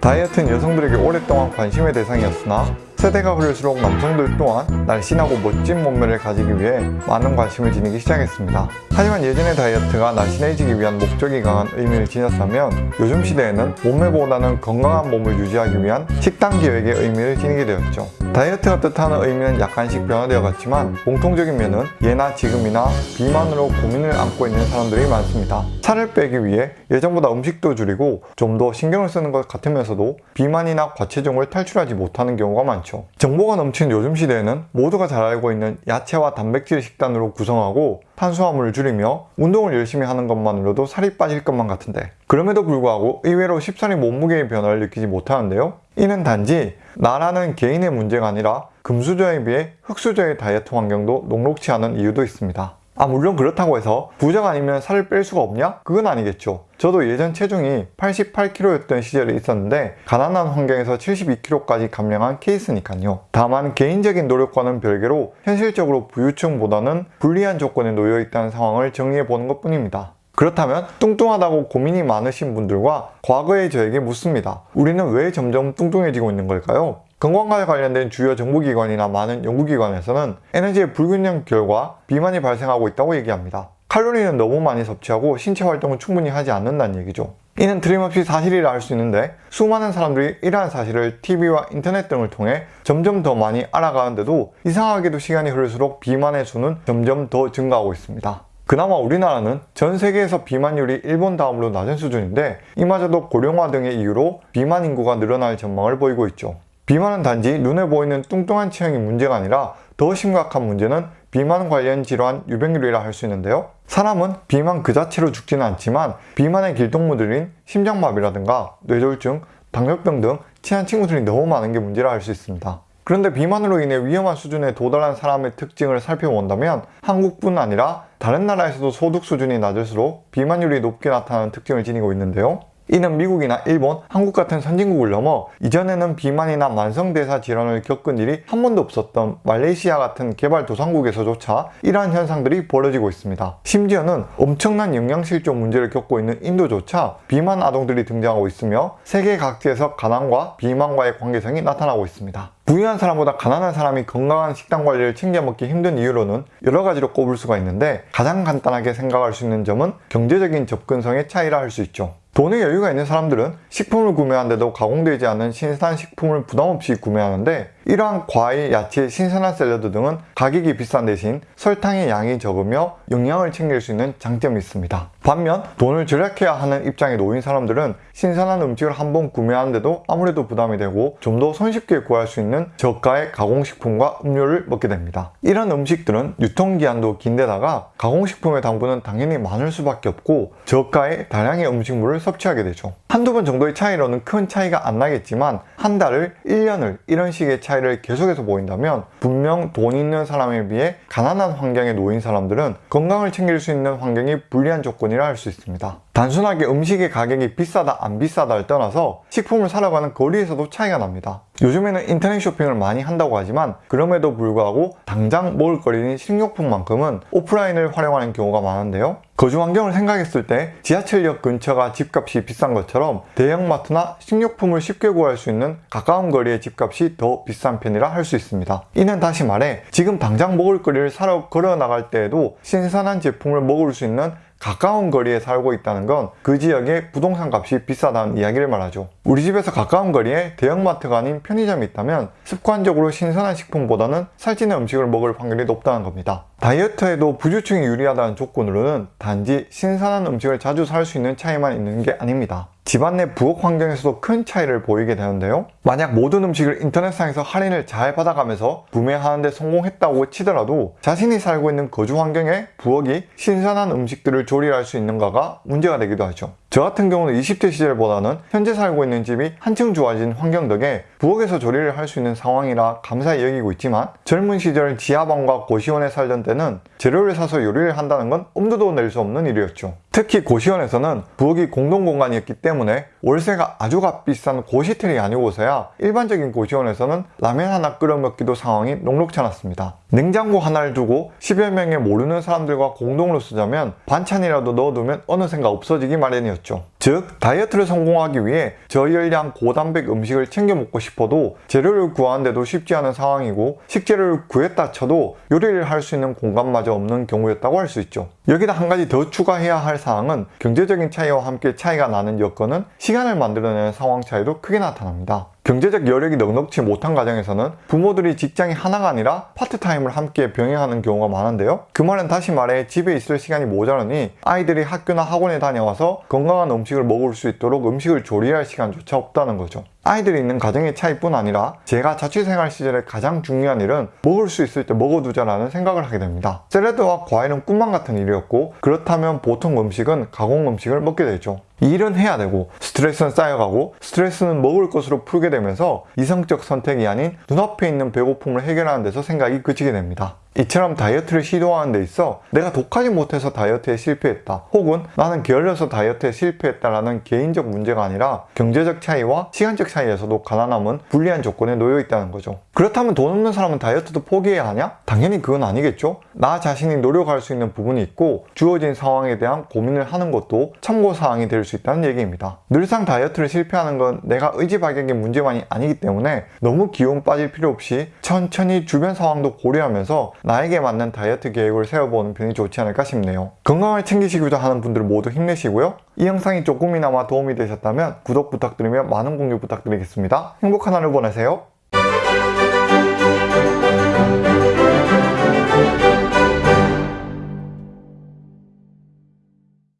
다이어트는 여성들에게 오랫동안 관심의 대상이었으나 세대가 흐를수록 남성들 또한 날씬하고 멋진 몸매를 가지기 위해 많은 관심을 지니기 시작했습니다. 하지만 예전의 다이어트가 날씬해지기 위한 목적이 강한 의미를 지녔다면 요즘 시대에는 몸매보다는 건강한 몸을 유지하기 위한 식단 계획의 의미를 지니게 되었죠. 다이어트가 뜻하는 의미는 약간씩 변화되어 갔지만 공통적인 면은 예나 지금이나 비만으로 고민을 안고 있는 사람들이 많습니다. 살을 빼기 위해 예전보다 음식도 줄이고 좀 더 신경을 쓰는 것 같으면서도 비만이나 과체중을 탈출하지 못하는 경우가 많죠. 정보가 넘치는 요즘 시대에는 모두가 잘 알고 있는 야채와 단백질 식단으로 구성하고 탄수화물을 줄이며 운동을 열심히 하는 것만으로도 살이 빠질 것만 같은데 그럼에도 불구하고 의외로 쉽사리 몸무게의 변화를 느끼지 못하는데요. 이는 단지 나라는 개인의 문제가 아니라 금수저에 비해 흑수저의 다이어트 환경도 녹록치 않은 이유도 있습니다. 아 물론 그렇다고 해서 부자가 아니면 살을 뺄 수가 없냐? 그건 아니겠죠. 저도 예전 체중이 88kg였던 시절이 있었는데 가난한 환경에서 72kg까지 감량한 케이스니까요. 다만 개인적인 노력과는 별개로 현실적으로 부유층보다는 불리한 조건에 놓여 있다는 상황을 정리해 보는 것 뿐입니다. 그렇다면 뚱뚱하다고 고민이 많으신 분들과 과거의 저에게 묻습니다. 우리는 왜 점점 뚱뚱해지고 있는 걸까요? 건강과 관련된 주요 정부기관이나 많은 연구기관에서는 에너지의 불균형 결과 비만이 발생하고 있다고 얘기합니다. 칼로리는 너무 많이 섭취하고 신체 활동을 충분히 하지 않는다는 얘기죠. 이는 틀림없이 사실이라 할 수 있는데 수많은 사람들이 이러한 사실을 TV와 인터넷 등을 통해 점점 더 많이 알아가는데도 이상하게도 시간이 흐를수록 비만의 수는 점점 더 증가하고 있습니다. 그나마 우리나라는 전 세계에서 비만율이 일본 다음으로 낮은 수준인데 이마저도 고령화 등의 이유로 비만 인구가 늘어날 전망을 보이고 있죠. 비만은 단지 눈에 보이는 뚱뚱한 체형이 문제가 아니라 더 심각한 문제는 비만 관련 질환 유병률이라 할 수 있는데요. 사람은 비만 그 자체로 죽지는 않지만 비만의 길동무들인 심장마비라든가 뇌졸중, 당뇨병 등 친한 친구들이 너무 많은 게 문제라 할 수 있습니다. 그런데 비만으로 인해 위험한 수준에 도달한 사람의 특징을 살펴본다면 한국뿐 아니라 다른 나라에서도 소득 수준이 낮을수록 비만율이 높게 나타나는 특징을 지니고 있는데요. 이는 미국이나 일본, 한국 같은 선진국을 넘어 이전에는 비만이나 만성대사 질환을 겪은 일이 한 번도 없었던 말레이시아 같은 개발도상국에서조차 이러한 현상들이 벌어지고 있습니다. 심지어는 엄청난 영양실조 문제를 겪고 있는 인도조차 비만 아동들이 등장하고 있으며 세계 각지에서 가난과 비만과의 관계성이 나타나고 있습니다. 부유한 사람보다 가난한 사람이 건강한 식단 관리를 챙겨 먹기 힘든 이유로는 여러 가지로 꼽을 수가 있는데 가장 간단하게 생각할 수 있는 점은 경제적인 접근성의 차이라 할 수 있죠. 돈에 여유가 있는 사람들은 식품을 구매하는데도 가공되지 않은 신선한 식품을 부담없이 구매하는데 이러한 과일, 야채, 신선한 샐러드 등은 가격이 비싼 대신 설탕의 양이 적으며 영양을 챙길 수 있는 장점이 있습니다. 반면 돈을 절약해야 하는 입장에 놓인 사람들은 신선한 음식을 한 번 구매하는데도 아무래도 부담이 되고 좀 더 손쉽게 구할 수 있는 저가의 가공식품과 음료를 먹게 됩니다. 이런 음식들은 유통기한도 긴데다가 가공식품의 당분은 당연히 많을 수밖에 없고 저가의 다량의 음식물을 섭취하게 되죠. 한두 번 정도의 차이로는 큰 차이가 안 나겠지만 한 달을 1년을 이런 식의 차이 를 계속해서 보인다면 분명 돈 있는 사람에 비해 가난한 환경에 놓인 사람들은 건강을 챙길 수 있는 환경이 불리한 조건이라 할 수 있습니다. 단순하게 음식의 가격이 비싸다 안 비싸다를 떠나서 식품을 사러 가는 거리에서도 차이가 납니다. 요즘에는 인터넷 쇼핑을 많이 한다고 하지만 그럼에도 불구하고 당장 먹을 거리인 식료품만큼은 오프라인을 활용하는 경우가 많은데요. 거주 환경을 생각했을 때 지하철역 근처가 집값이 비싼 것처럼 대형마트나 식료품을 쉽게 구할 수 있는 가까운 거리의 집값이 더 비싼 편이라 할 수 있습니다. 이는 다시 말해 지금 당장 먹을 거리를 사러 걸어 나갈 때에도 신선한 제품을 먹을 수 있는 가까운 거리에 살고 있다는 건 그 지역의 부동산 값이 비싸다는 이야기를 말하죠. 우리 집에서 가까운 거리에 대형마트가 아닌 편의점이 있다면 습관적으로 신선한 식품보다는 살찌는 음식을 먹을 확률이 높다는 겁니다. 다이어트에도 부주층이 유리하다는 조건으로는 단지 신선한 음식을 자주 살 수 있는 차이만 있는 게 아닙니다. 집안 내 부엌 환경에서도 큰 차이를 보이게 되는데요. 만약 모든 음식을 인터넷상에서 할인을 잘 받아가면서 구매하는 데 성공했다고 치더라도 자신이 살고 있는 거주 환경에 부엌이 신선한 음식들을 조리할 수 있는가가 문제가 되기도 하죠. 저 같은 경우는 20대 시절보다는 현재 살고 있는 집이 한층 좋아진 환경 덕에 부엌에서 조리를 할 수 있는 상황이라 감사히 여기고 있지만 젊은 시절 지하방과 고시원에 살던 때는 재료를 사서 요리를 한다는 건 엄두도 낼 수 없는 일이었죠. 특히 고시원에서는 부엌이 공동공간이었기 때문에 월세가 아주 값비싼 고시텔이 아니고서야 일반적인 고시원에서는 라면 하나 끓여 먹기도 상황이 녹록지 않았습니다. 냉장고 하나를 두고 10여 명의 모르는 사람들과 공동으로 쓰자면 반찬이라도 넣어두면 어느샌가 없어지기 마련이었죠. 즉 다이어트를 성공하기 위해 저열량 고단백 음식을 챙겨 먹고 싶어도 재료를 구하는데도 쉽지 않은 상황이고 식재료를 구했다 쳐도 요리를 할 수 있는 공간마저 없는 경우였다고 할 수 있죠. 여기다 한 가지 더 추가해야 할 사항은 경제적인 차이와 함께 차이가 나는 여건은 시간을 만들어내는 상황 차이도 크게 나타납니다. 경제적 여력이 넉넉치 못한 가정에서는 부모들이 직장이 하나가 아니라 파트타임을 함께 병행하는 경우가 많은데요. 그 말은 다시 말해 집에 있을 시간이 모자라니 아이들이 학교나 학원에 다녀와서 건강한 음식을 먹을 수 있도록 음식을 조리할 시간조차 없다는 거죠. 아이들이 있는 가정의 차이뿐 아니라 제가 자취생활 시절에 가장 중요한 일은 먹을 수 있을 때 먹어두자라는 생각을 하게 됩니다. 샐러드와 과일은 꿈만 같은 일이었고 그렇다면 보통 음식은 가공 음식을 먹게 되죠. 이 일은 해야 되고 스트레스는 쌓여가고 스트레스는 먹을 것으로 풀게 되면서 이성적 선택이 아닌 눈앞에 있는 배고픔을 해결하는 데서 생각이 그치게 됩니다. 이처럼 다이어트를 시도하는 데 있어 내가 독하지 못해서 다이어트에 실패했다. 혹은 나는 게을러서 다이어트에 실패했다라는 개인적 문제가 아니라 경제적 차이와 시간적 차이에서도 가난함은 불리한 조건에 놓여 있다는 거죠. 그렇다면 돈 없는 사람은 다이어트도 포기해야 하냐? 당연히 그건 아니겠죠. 나 자신이 노력할 수 있는 부분이 있고 주어진 상황에 대한 고민을 하는 것도 참고사항이 될 수 있다는 얘기입니다. 늘상 다이어트를 실패하는 건 내가 의지박약의 문제만이 아니기 때문에 너무 기운 빠질 필요 없이 천천히 주변 상황도 고려하면서 나에게 맞는 다이어트 계획을 세워보는 편이 좋지 않을까 싶네요. 건강을 챙기시고자 하는 분들 모두 힘내시고요. 이 영상이 조금이나마 도움이 되셨다면 구독 부탁드리며 많은 공유 부탁드리겠습니다. 행복한 하루 보내세요.